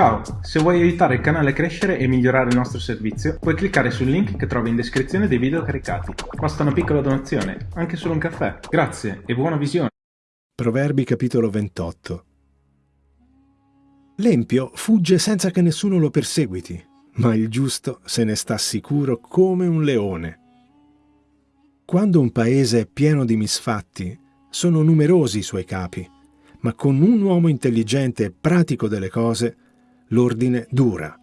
Ciao, se vuoi aiutare il canale a crescere e migliorare il nostro servizio, puoi cliccare sul link che trovi in descrizione dei video caricati. Basta una piccola donazione, anche solo un caffè. Grazie e buona visione. Proverbi capitolo 28 L'empio fugge senza che nessuno lo perseguiti, ma il giusto se ne sta sicuro come un leone. Quando un paese è pieno di misfatti, sono numerosi i suoi capi, ma con un uomo intelligente e pratico delle cose, l'ordine dura.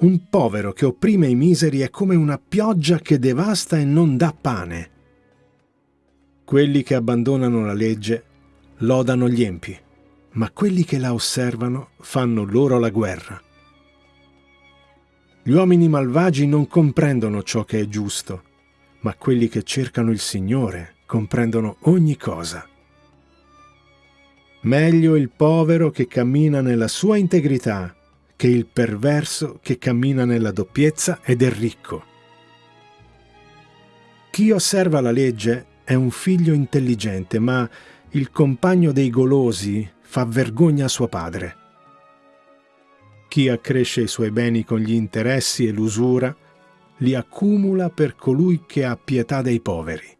Un povero che opprime i miseri è come una pioggia che devasta e non dà pane. Quelli che abbandonano la legge lodano gli empi, ma quelli che la osservano fanno loro la guerra. Gli uomini malvagi non comprendono ciò che è giusto, ma quelli che cercano il Signore comprendono ogni cosa. Meglio il povero che cammina nella sua integrità che il perverso che cammina nella doppiezza ed è ricco. Chi osserva la legge è un figlio intelligente, ma il compagno dei golosi fa vergogna a suo padre. Chi accresce i suoi beni con gli interessi e l'usura, li accumula per colui che ha pietà dei poveri.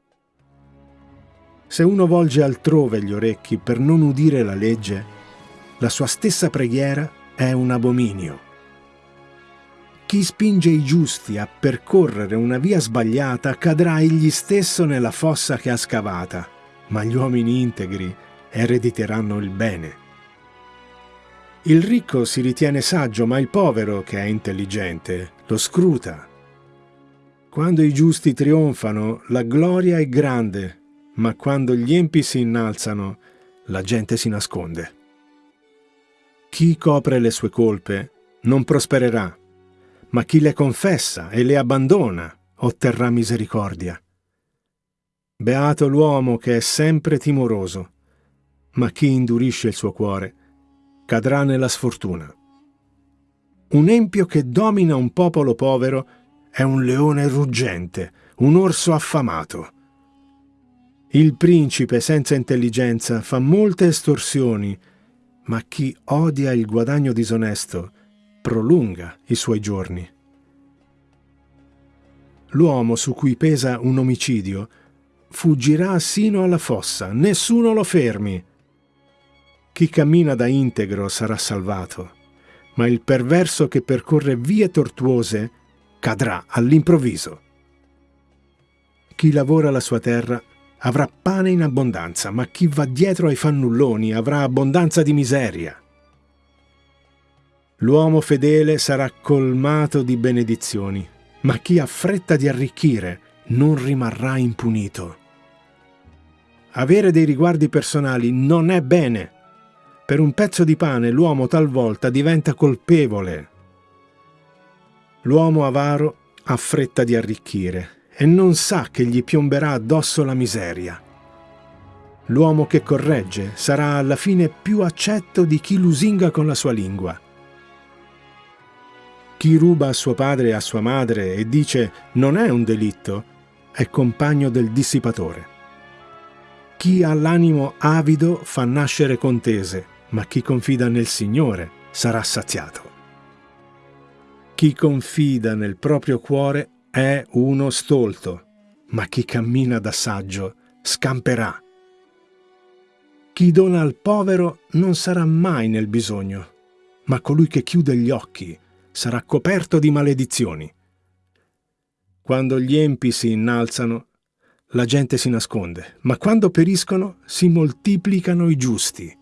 Se uno volge altrove gli orecchi per non udire la legge, la sua stessa preghiera è un abominio. Chi spinge i giusti a percorrere una via sbagliata cadrà egli stesso nella fossa che ha scavata, ma gli uomini integri erediteranno il bene. Il ricco si ritiene saggio, ma il povero, che è intelligente, lo scruta. Quando i giusti trionfano, la gloria è grande, ma quando gli empi si innalzano, la gente si nasconde. Chi copre le sue colpe non prospererà, ma chi le confessa e le abbandona otterrà misericordia. Beato l'uomo che è sempre timoroso, ma chi indurisce il suo cuore cadrà nella sfortuna. Un empio che domina un popolo povero è un leone ruggente, un orso affamato. Il principe senza intelligenza fa molte estorsioni, ma chi odia il guadagno disonesto prolunga i suoi giorni. L'uomo su cui pesa un omicidio fuggirà sino alla fossa, nessuno lo fermi. Chi cammina da integro sarà salvato, ma il perverso che percorre vie tortuose cadrà all'improvviso. Chi lavora la sua terra avrà pane in abbondanza, ma chi va dietro ai fannulloni avrà abbondanza di miseria. L'uomo fedele sarà colmato di benedizioni, ma chi ha fretta di arricchire non rimarrà impunito. Avere dei riguardi personali non è bene. Per un pezzo di pane l'uomo talvolta diventa colpevole. L'uomo avaro ha fretta di arricchire e non sa che gli piomberà addosso la miseria. L'uomo che corregge sarà alla fine più accetto di chi lusinga con la sua lingua. Chi ruba a suo padre e a sua madre e dice non è un delitto, è compagno del dissipatore. Chi ha l'animo avido fa nascere contese, ma chi confida nel Signore sarà saziato. Chi confida nel proprio cuore è uno stolto, ma chi cammina da saggio scamperà. Chi dona al povero non sarà mai nel bisogno, ma colui che chiude gli occhi sarà coperto di maledizioni. Quando gli empi si innalzano, la gente si nasconde, ma quando periscono si moltiplicano i giusti.